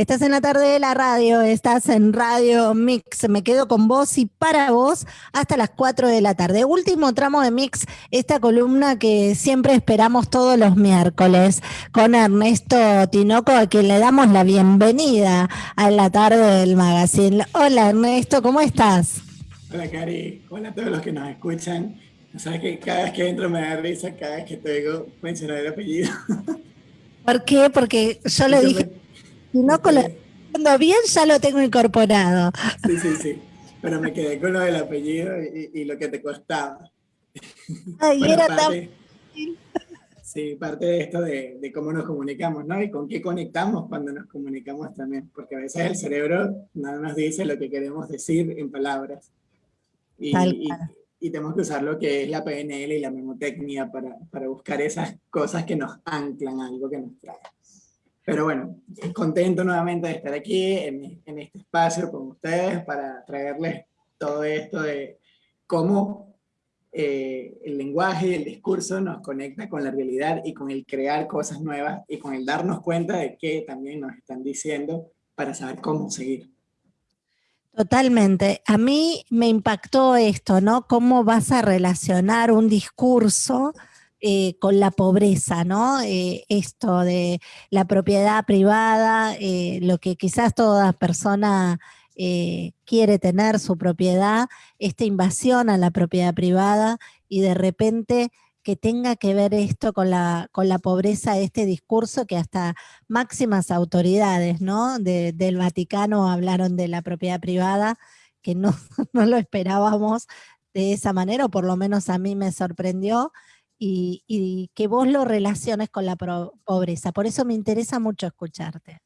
Estás en la tarde de la radio, estás en Radio Mix. Me quedo con vos y para vos hasta las 4 de la tarde. Último tramo de Mix, esta columna que siempre esperamos todos los miércoles con Ernesto Tinoco, a quien le damos la bienvenida a la tarde del magazine. Hola Ernesto, ¿cómo estás? Hola Cari, hola a todos los que nos escuchan. Sabes que cada vez que entro me da risa, cada vez que te digo mencionar el apellido. ¿Por qué? Porque yo le dije, no cuando bien ya lo tengo incorporado. Sí, sí, sí. Pero me quedé con lo del apellido y, lo que te costaba. Ay, era tan... Sí, parte de esto de, de, cómo nos comunicamos, ¿no? Y con qué conectamos cuando nos comunicamos también, porque a veces el cerebro no nos dice lo que queremos decir en palabras. Y, y, tenemos que usar lo que es la PNL y la memotecnia para, para buscar esas cosas que nos anclan a algo que nos trae. Pero bueno, contento nuevamente de estar aquí en, en este espacio con ustedes para traerles todo esto de cómo eh, el lenguaje y el discurso nos conecta con la realidad y con el crear cosas nuevas y con el darnos cuenta de qué también nos están diciendo para saber cómo seguir. Totalmente. A mí me impactó esto, ¿no? Cómo vas a relacionar un discurso eh, con la pobreza, ¿no? Eh, esto de la propiedad privada, eh, lo que quizás toda persona quiere tener su propiedad, esta invasión a la propiedad privada y de repente que tenga que ver esto con la, con la pobreza, este discurso que hasta máximas autoridades ¿no? del Vaticano hablaron de la propiedad privada, que no, no lo esperábamos de esa manera, o por lo menos a mí me sorprendió, y, que vos lo relaciones con la pobreza. Por eso me interesa mucho escucharte.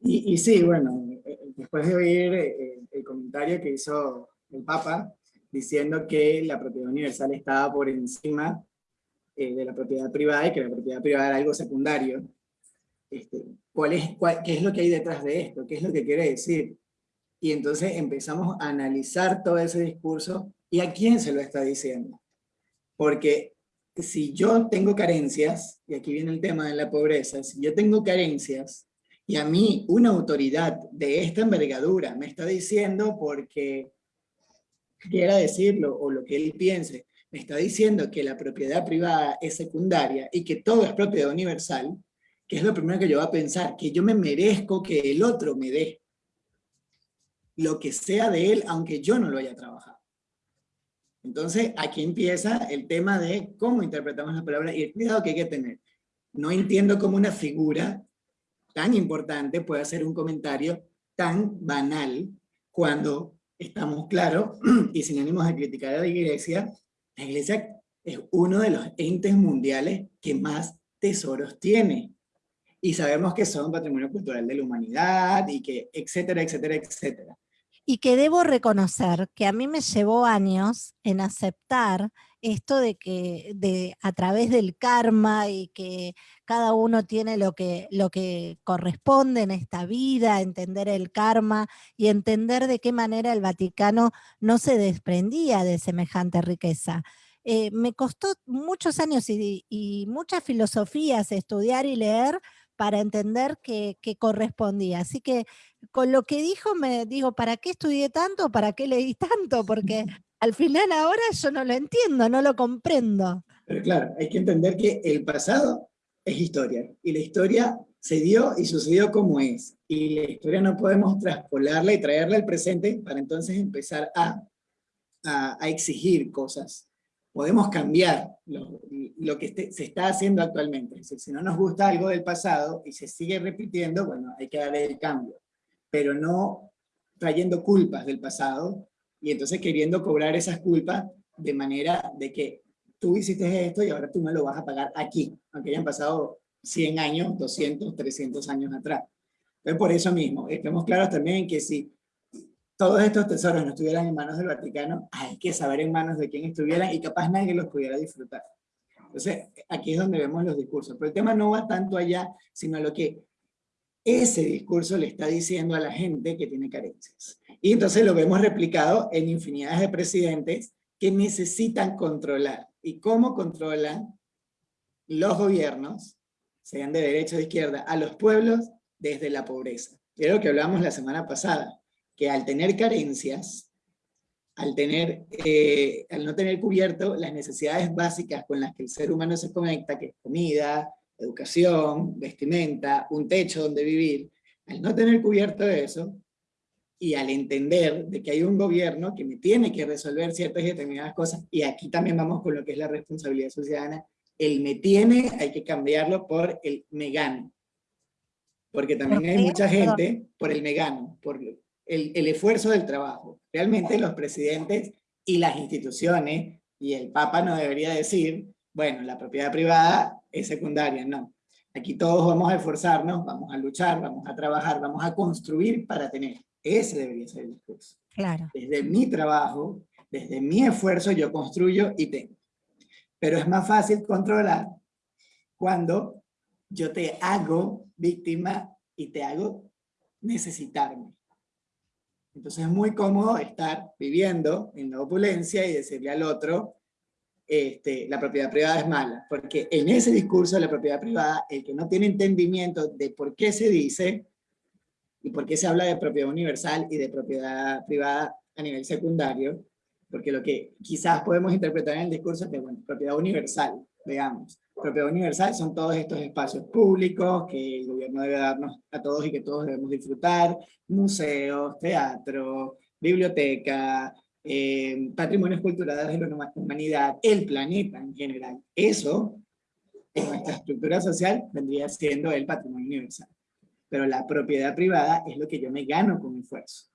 Y, sí, bueno, eh, después de oír eh, el comentario que hizo el Papa, diciendo que la propiedad universal estaba por encima eh, de la propiedad privada y que la propiedad privada era algo secundario. Este, ¿cuál es, ¿Qué es lo que hay detrás de esto? ¿Qué es lo que quiere decir? Y entonces empezamos a analizar todo ese discurso y a quién se lo está diciendo. Porque si yo tengo carencias, y aquí viene el tema de la pobreza, si yo tengo carencias, y a mí una autoridad de esta envergadura me está diciendo porque quiera decirlo, o lo que él piense, me está diciendo que la propiedad privada es secundaria y que todo es propiedad universal, que es lo primero que yo voy a pensar, que yo me merezco que el otro me dé lo que sea de él, aunque yo no lo haya trabajado. Entonces, aquí empieza el tema de cómo interpretamos la palabra y el cuidado que hay que tener. No entiendo cómo una figura tan importante puede hacer un comentario tan banal cuando estamos claros y sin ánimos de criticar a la iglesia, la iglesia es uno de los entes mundiales que más tesoros tiene. Y sabemos que son patrimonio cultural de la humanidad y que etcétera, etcétera, etcétera y que debo reconocer que a mí me llevó años en aceptar esto de que a través del karma y que cada uno tiene lo que, lo que corresponde en esta vida, entender el karma y entender de qué manera el Vaticano no se desprendía de semejante riqueza. Eh, me costó muchos años y, y muchas filosofías estudiar y leer para entender que, correspondía. Así que con lo que dijo me digo, ¿para qué estudié tanto? ¿Para qué leí tanto? Porque al final ahora yo no lo entiendo, no lo comprendo. Pero claro, hay que entender que el pasado es historia y la historia se dio y sucedió como es. Y la historia no podemos traspolarla y traerla al presente para entonces empezar a, a exigir cosas podemos cambiar lo, que se está haciendo actualmente. si no nos gusta algo del pasado y se sigue repitiendo, bueno, hay que darle el cambio. Pero no trayendo culpas del pasado y entonces queriendo cobrar esas culpas de manera de que tú hiciste esto y ahora tú me lo vas a pagar aquí, aunque hayan pasado 100 años, 200, 300 años atrás. Entonces, por eso mismo, estemos claros también que si todos estos tesoros no estuvieran en manos del Vaticano, hay que saber en manos de quién estuvieran y capaz nadie los pudiera disfrutar. Entonces, aquí es donde vemos los discursos. Pero el tema no va tanto allá, sino a lo que ese discurso le está diciendo a la gente que tiene carencias. Y entonces lo vemos replicado en infinidades de presidentes que necesitan controlar. ¿Y cómo controlan los gobiernos, sean de derecha o de izquierda, a los pueblos desde la pobreza? es lo que hablábamos la semana pasada, que al tener carencias, al, tener, eh, al no tener cubierto las necesidades básicas con las que el ser humano se conecta, que es comida, educación, vestimenta, un techo donde vivir, al no tener cubierto eso, y al entender de que hay un gobierno que me tiene que resolver ciertas y determinadas cosas, y aquí también vamos con lo que es la responsabilidad ciudadana, el me tiene hay que cambiarlo por el me gano. Porque también hay mucha gente por el me gano, por el, el esfuerzo del trabajo. Realmente los presidentes y las instituciones, y el Papa no debería decir, bueno, la propiedad privada es secundaria, no. Aquí todos vamos a esforzarnos, vamos a luchar, vamos a trabajar, vamos a construir para tener. Ese debería ser el discurso. Claro. Desde mi trabajo, desde mi esfuerzo, yo construyo y tengo. Pero es más fácil controlar cuando yo te hago víctima y te hago necesitarme. Entonces es muy cómodo estar viviendo en la opulencia y decirle al otro, este, la propiedad privada es mala, porque en ese discurso de la propiedad privada, el que no tiene entendimiento de por qué se dice, y por qué se habla de propiedad universal y de propiedad privada a nivel secundario, porque lo que quizás podemos interpretar en el discurso es de, bueno, propiedad universal, digamos. Propiedad universal son todos estos espacios públicos que el gobierno debe darnos a todos y que todos debemos disfrutar, museos, teatro, biblioteca, eh, patrimonios culturales de la humanidad, el planeta en general. Eso, en nuestra estructura social, vendría siendo el patrimonio universal pero la propiedad privada es lo que yo me gano con esfuerzo.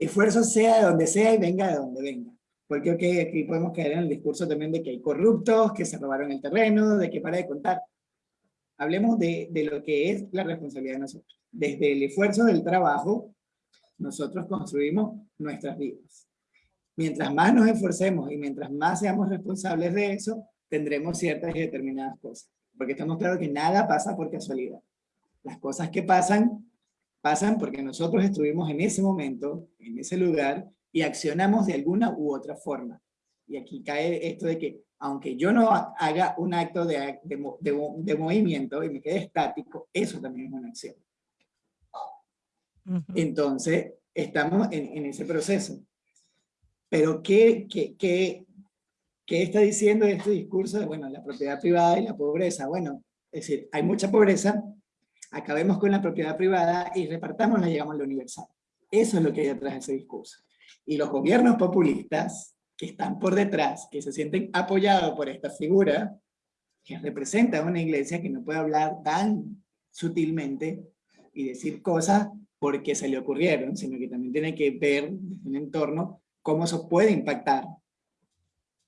Esfuerzo sea de donde sea y venga de donde venga. Porque aquí podemos caer en el discurso también de que hay corruptos, que se robaron el terreno, de que para de contar. Hablemos de, de lo que es la responsabilidad de nosotros. Desde el esfuerzo del trabajo, nosotros construimos nuestras vidas. Mientras más nos esforcemos y mientras más seamos responsables de eso, tendremos ciertas y determinadas cosas. Porque estamos claros que nada pasa por casualidad. Las cosas que pasan, pasan porque nosotros estuvimos en ese momento, en ese lugar, y accionamos de alguna u otra forma. Y aquí cae esto de que, aunque yo no haga un acto de, de, movimiento y me quede estático, eso también es una acción. Entonces, estamos en, en, ese proceso. Pero, ¿qué, qué, qué, ¿qué está diciendo este discurso de, bueno, la propiedad privada y la pobreza? Bueno, es decir, hay mucha pobreza, acabemos con la propiedad privada y repartámosla y llegamos a lo universal. Eso es lo que hay detrás de ese discurso. Y los gobiernos populistas que están por detrás, que se sienten apoyados por esta figura, que representa una iglesia que no puede hablar tan sutilmente y decir cosas porque se le ocurrieron, sino que también tiene que ver desde un entorno cómo eso puede impactar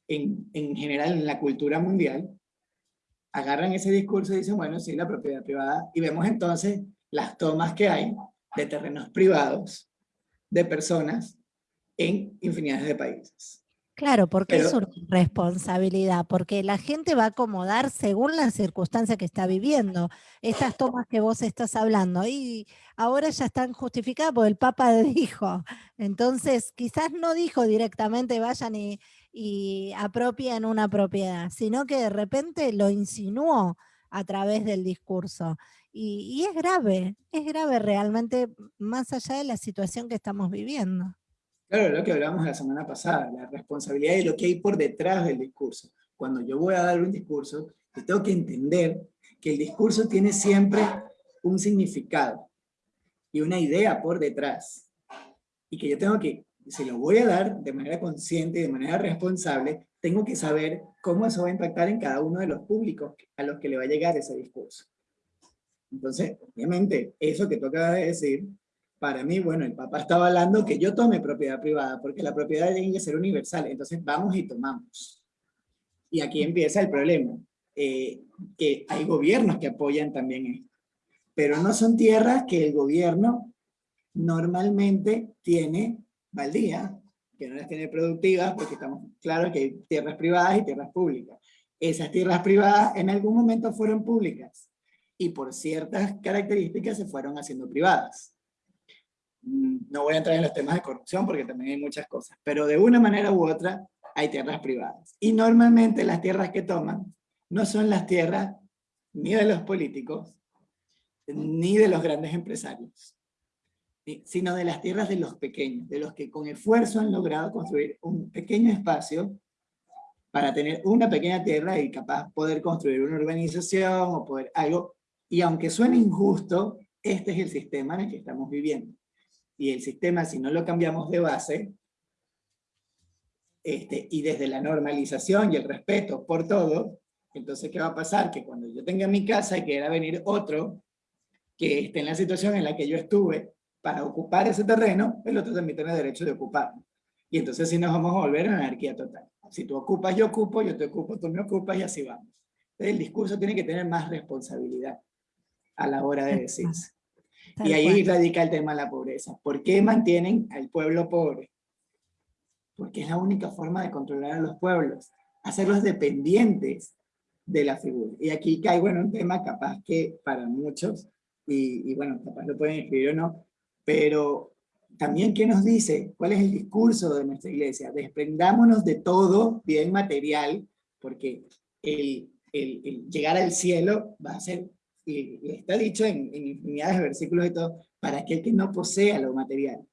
en, en general en la cultura mundial, agarran ese discurso y dicen, bueno, sí, la propiedad privada, y vemos entonces las tomas que hay de terrenos privados de personas en infinidades de países. Claro, porque es su responsabilidad, porque la gente va a acomodar según la circunstancia que está viviendo. Estas tomas que vos estás hablando, y ahora ya están justificadas porque el Papa dijo. Entonces, quizás no dijo directamente vayan y, y apropien una propiedad, sino que de repente lo insinuó a través del discurso. Y, y es grave, es grave realmente, más allá de la situación que estamos viviendo. Claro, lo que hablábamos la semana pasada, la responsabilidad de lo que hay por detrás del discurso. Cuando yo voy a dar un discurso, yo tengo que entender que el discurso tiene siempre un significado y una idea por detrás. Y que yo tengo que, si lo voy a dar de manera consciente y de manera responsable, tengo que saber cómo eso va a impactar en cada uno de los públicos a los que le va a llegar ese discurso. Entonces, obviamente, eso que tú acabas de decir para mí, bueno, el papá estaba hablando que yo tome propiedad privada, porque la propiedad tiene que ser universal, entonces vamos y tomamos. Y aquí empieza el problema, eh, que hay gobiernos que apoyan también esto, pero no son tierras que el gobierno normalmente tiene baldía, que no las tiene productivas, porque estamos claros que hay tierras privadas y tierras públicas. Esas tierras privadas en algún momento fueron públicas, y por ciertas características se fueron haciendo privadas no voy a entrar en los temas de corrupción porque también hay muchas cosas, pero de una manera u otra hay tierras privadas. Y normalmente las tierras que toman no son las tierras ni de los políticos, ni de los grandes empresarios. Sino de las tierras de los pequeños, de los que con esfuerzo han logrado construir un pequeño espacio para tener una pequeña tierra y capaz poder construir una urbanización o poder algo, y aunque suene injusto, este es el sistema en el que estamos viviendo. Y el sistema, si no lo cambiamos de base, este, y desde la normalización y el respeto por todo, entonces ¿qué va a pasar? Que cuando yo tenga mi casa y quiera venir otro que esté en la situación en la que yo estuve para ocupar ese terreno, el otro también tiene derecho de ocuparlo. Y entonces sí nos vamos a volver a anarquía total. Si tú ocupas, yo ocupo, yo te ocupo, tú me ocupas y así vamos. Entonces el discurso tiene que tener más responsabilidad a la hora de decirse. y ahí radica el tema de la pobreza. ¿Por qué mantienen al pueblo pobre? Porque es la única forma de controlar a los pueblos, hacerlos dependientes de la figura. Y aquí caigo en un tema capaz que para muchos, y, y bueno, capaz lo pueden escribir o no, pero también ¿qué nos dice? ¿Cuál es el discurso de nuestra iglesia? Desprendámonos de todo bien material, porque el, llegar al cielo va a ser, y, está dicho en, en infinidades de versículos y todo, para aquel que no posea lo material.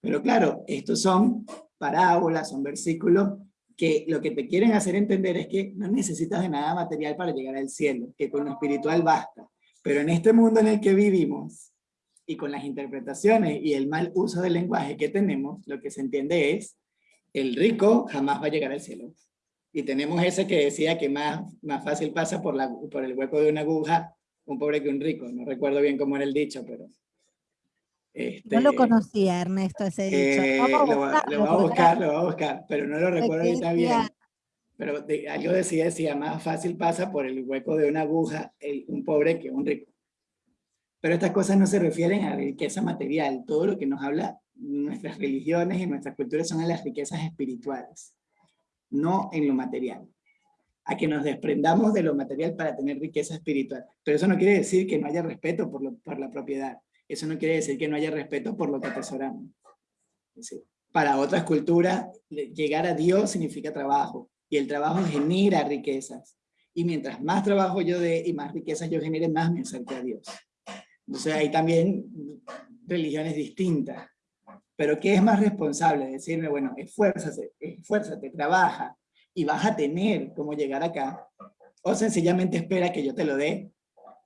Pero claro, estos son parábolas, son versículos que lo que te quieren hacer entender es que no necesitas de nada material para llegar al cielo, que con lo espiritual basta. Pero en este mundo en el que vivimos, y con las interpretaciones y el mal uso del lenguaje que tenemos, lo que se entiende es, el rico jamás va a llegar al cielo. Y tenemos ese que decía que más, más fácil pasa por, la, por el hueco de una aguja un pobre que un rico. No recuerdo bien cómo era el dicho, pero... Este, no lo conocía, Ernesto, ese dicho. Eh, lo, voy a buscar, lo voy a buscar, pero no lo recuerdo ahorita bien. Pero de, algo decía, decía, más fácil pasa por el hueco de una aguja el, un pobre que un rico. Pero estas cosas no se refieren a riqueza material. Todo lo que nos habla nuestras religiones y nuestras culturas son a las riquezas espirituales, no en lo material. A que nos desprendamos de lo material para tener riqueza espiritual. Pero eso no quiere decir que no haya respeto por, la propiedad. Eso no quiere decir que no haya respeto por lo que atesoramos. para otras culturas, llegar a Dios significa trabajo. Y el trabajo genera riquezas. Y mientras más trabajo yo dé y más riquezas yo genere, más me acerco a Dios. Entonces hay también religiones distintas. Pero ¿qué es más responsable? Decirme, bueno, esfuérzate, esfuérzate, trabaja y vas a tener cómo llegar acá. O sencillamente espera que yo te lo dé,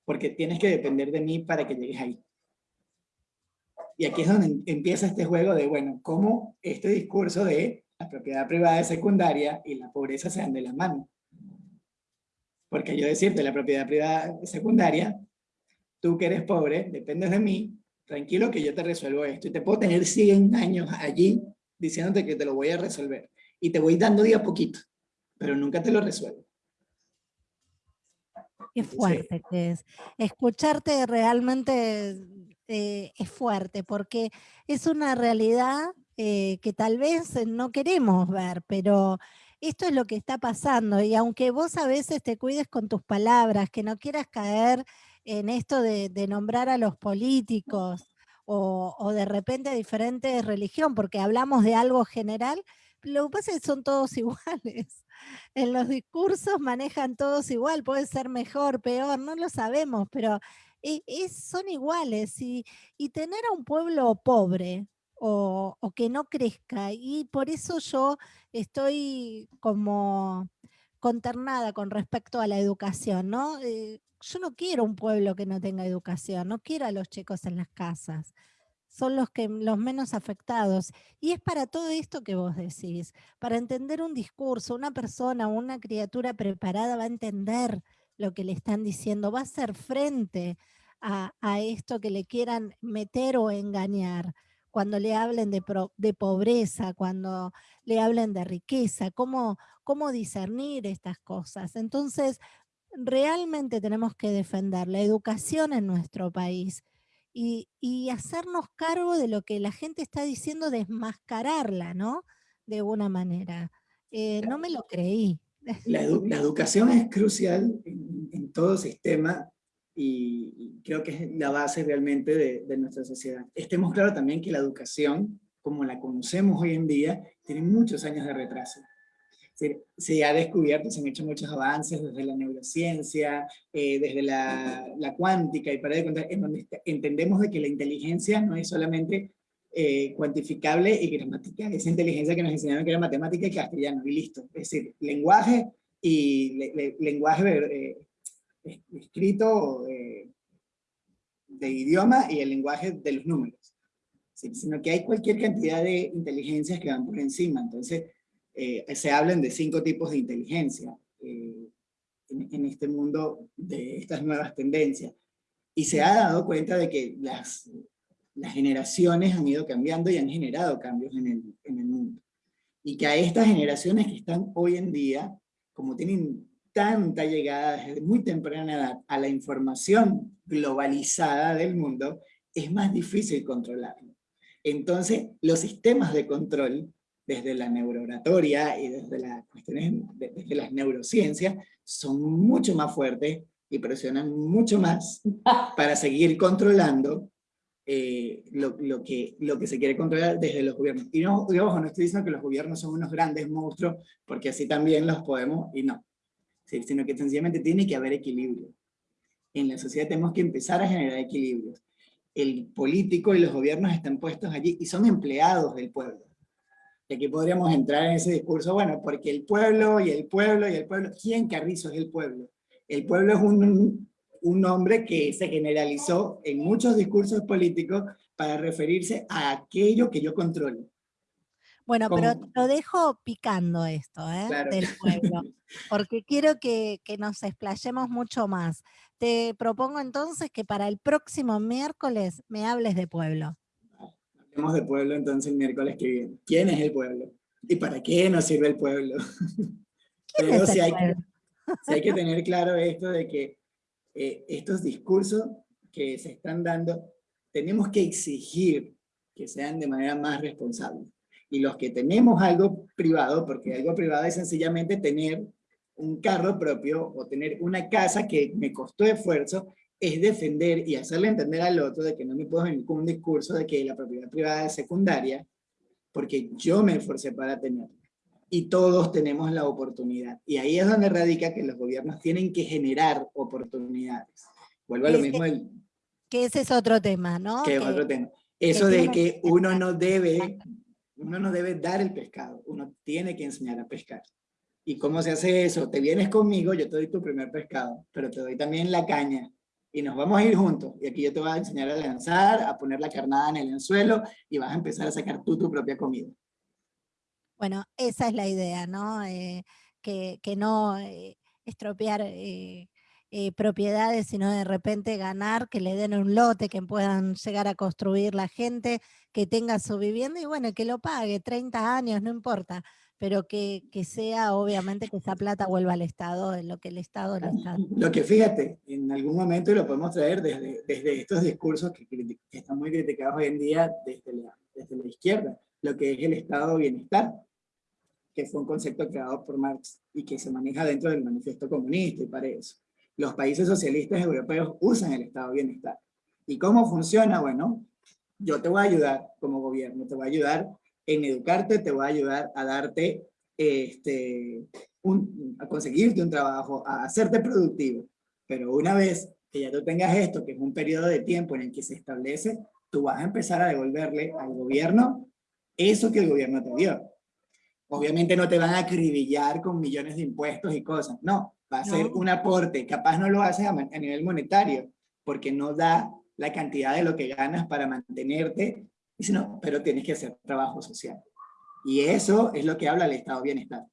porque tienes que depender de mí para que llegues ahí. Y aquí es donde empieza este juego de, bueno, cómo este discurso de la propiedad privada es secundaria y la pobreza se dan de la mano. Porque yo decirte, la propiedad privada secundaria tú que eres pobre, dependes de mí, tranquilo que yo te resuelvo esto. Y te puedo tener 100 años allí diciéndote que te lo voy a resolver. Y te voy dando día a poquito, pero nunca te lo resuelvo. Qué fuerte que es. Escucharte realmente eh, es fuerte, porque es una realidad eh, que tal vez no queremos ver, pero esto es lo que está pasando. Y aunque vos a veces te cuides con tus palabras, que no quieras caer en esto de, nombrar a los políticos o, de repente a diferentes religión, porque hablamos de algo general, lo que pasa es que son todos iguales. En los discursos manejan todos igual, puede ser mejor, peor, no lo sabemos, pero e, son iguales. Y, tener a un pueblo pobre o, o, que no crezca, y por eso yo estoy como conternada con respecto a la educación, ¿no? Eh, yo no quiero un pueblo que no tenga educación, no quiero a los chicos en las casas. Son los, que, los menos afectados. Y es para todo esto que vos decís, para entender un discurso, una persona, una criatura preparada va a entender lo que le están diciendo, va a hacer frente a, esto que le quieran meter o engañar cuando le hablen de, de, pobreza, cuando le hablen de riqueza, cómo, cómo discernir estas cosas. Entonces, realmente tenemos que defender la educación en nuestro país y, hacernos cargo de lo que la gente está diciendo, desmascararla, ¿no? De una manera. Eh, no me lo creí. La, educación es crucial en, todo sistema y, creo que es la base realmente de, de nuestra sociedad. Estemos claros también que la educación, como la conocemos hoy en día, tiene muchos años de retraso. se, ha descubierto, se han hecho muchos avances desde la neurociencia, eh, desde la, la, cuántica, y para de contar, en donde entendemos de que la inteligencia no es solamente eh, cuantificable y gramática, esa inteligencia que nos enseñaron que era matemática y castellano, y listo. Es decir, lenguaje y lenguaje eh, escrito de idioma y el lenguaje de los números. Sino que hay cualquier cantidad de inteligencias que van por encima. Entonces, eh, se hablan de cinco tipos de inteligencia eh, en, este mundo de estas nuevas tendencias. Y se ha dado cuenta de que las, las generaciones han ido cambiando y han generado cambios en el, en el mundo. Y que a estas generaciones que están hoy en día, como tienen tanta llegada desde muy temprana edad a la información globalizada del mundo, es más difícil controlarlo. Entonces, los sistemas de control desde la neurooratoria y desde, las cuestiones, desde las neurociencias, son mucho más fuertes y presionan mucho más para seguir controlando eh, lo, lo, que, lo que se quiere controlar desde los gobiernos. Y no, ojo, no estoy diciendo que los gobiernos son unos grandes monstruos, porque así también los podemos, y no. Sino que sencillamente tiene que haber equilibrio. En la sociedad tenemos que empezar a generar equilibrios. El político y los gobiernos están puestos allí y son empleados del pueblo y aquí podríamos entrar en ese discurso, bueno, porque el pueblo y el pueblo y el pueblo, ¿quién Carrizo es el pueblo? El pueblo es un, un nombre que se generalizó en muchos discursos políticos para referirse a aquello que yo controlo. Bueno, pero lo dejo picando esto, ¿eh? Del pueblo, porque quiero que, que, nos explayemos mucho más. Te propongo entonces que para el próximo miércoles me hables de pueblo. Hablemos de pueblo entonces el miércoles que viene. ¿Quién es el pueblo? ¿Y para qué nos sirve el pueblo? Pero si hay, hay, que tener claro esto de que eh, estos discursos que se están dando, tenemos que exigir que sean de manera más responsable. Y los que tenemos algo privado, porque algo privado es sencillamente tener un carro propio o tener una casa que me costó esfuerzo, es defender y hacerle entender al otro de que no me puedo venir con un discurso de que la propiedad privada es secundaria, porque yo me esforcé para tenerla. Y todos tenemos la oportunidad. Y ahí es donde radica que los gobiernos tienen que generar oportunidades. Vuelvo a lo mismo. El, que ese es otro tema, ¿no? Que es otro tema. Eso de que uno no debe, uno no debe dar el pescado, uno tiene que enseñar a pescar. ¿Y cómo se hace eso? Te vienes conmigo, yo te doy tu primer pescado, pero te doy también la caña, y nos vamos a ir juntos. Y aquí yo te voy a enseñar a lanzar, a poner la carnada en el anzuelo y vas a empezar a sacar tú tu propia comida. Bueno, esa es la idea, ¿no? Eh, que, que, no eh, estropear eh, propiedades, sino de repente ganar, que le den un lote, que puedan llegar a construir la gente, que tenga su vivienda y bueno, que lo pague, 30 años, no importa pero que, que, sea obviamente que esa plata vuelva al Estado, en lo que el Estado le está... Lo que fíjate, en algún momento lo podemos traer desde, desde estos discursos que, que, están muy criticados hoy en día desde la, desde la izquierda, lo que es el Estado bienestar, que fue un concepto creado por Marx y que se maneja dentro del manifiesto comunista y para eso. Los países socialistas europeos usan el Estado bienestar. ¿Y cómo funciona? Bueno, yo te voy a ayudar como gobierno, te voy a ayudar en educarte, te va a ayudar a darte, este, a conseguirte un trabajo, a hacerte productivo. Pero una vez que ya tú tengas esto, que es un periodo de tiempo en el que se establece, tú vas a empezar a devolverle al gobierno eso que el gobierno te dio. Obviamente no te van a acribillar con millones de impuestos y cosas, no, va a ser un aporte, capaz no lo haces a, a nivel monetario, porque no da la cantidad de lo que ganas para mantenerte no, pero tienes que hacer trabajo social. Y eso es lo que habla el Estado de Bienestar.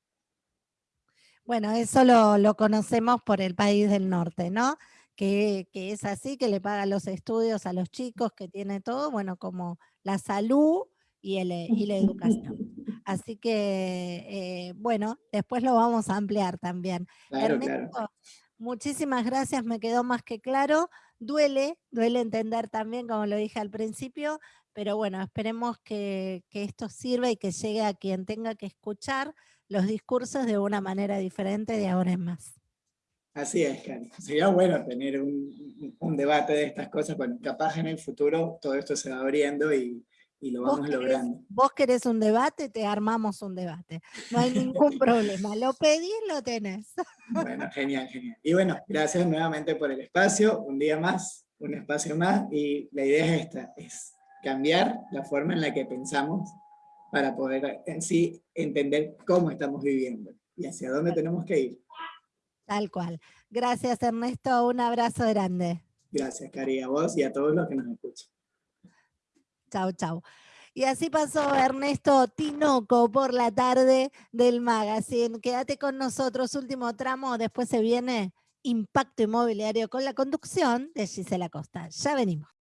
Bueno, eso lo, conocemos por el país del norte, ¿no? Que, es así, que le paga los estudios a los chicos, que tiene todo, bueno, como la salud y, el, y la educación. Así que, eh, bueno, después lo vamos a ampliar también. Claro, claro. Muchísimas gracias, me quedó más que claro. Duele, duele entender también, como lo dije al principio, pero bueno, esperemos que, esto sirva y que llegue a quien tenga que escuchar los discursos de una manera diferente de ahora en más. Así es, Cari. Sería bueno tener un, debate de estas cosas, bueno, capaz en el futuro todo esto se va abriendo y, y lo Vos vamos querés, logrando. vos querés un debate, te armamos un debate. No hay ningún problema. Lo pedís, lo tenés. Bueno, genial, genial. Y bueno, gracias nuevamente por el espacio, un día más, un espacio más, y la idea es esta, es cambiar la forma en la que pensamos para poder en sí entender cómo estamos viviendo y hacia dónde tenemos que ir. Tal cual. Gracias, Ernesto. Un abrazo grande. Gracias, Cari, a vos y a todos los que nos escuchan. Chau, chau. Y así pasó Ernesto Tinoco por la tarde del magazine. Quédate con nosotros, último tramo, después se viene Impacto Inmobiliario con la conducción de Gisela Costa. Ya venimos.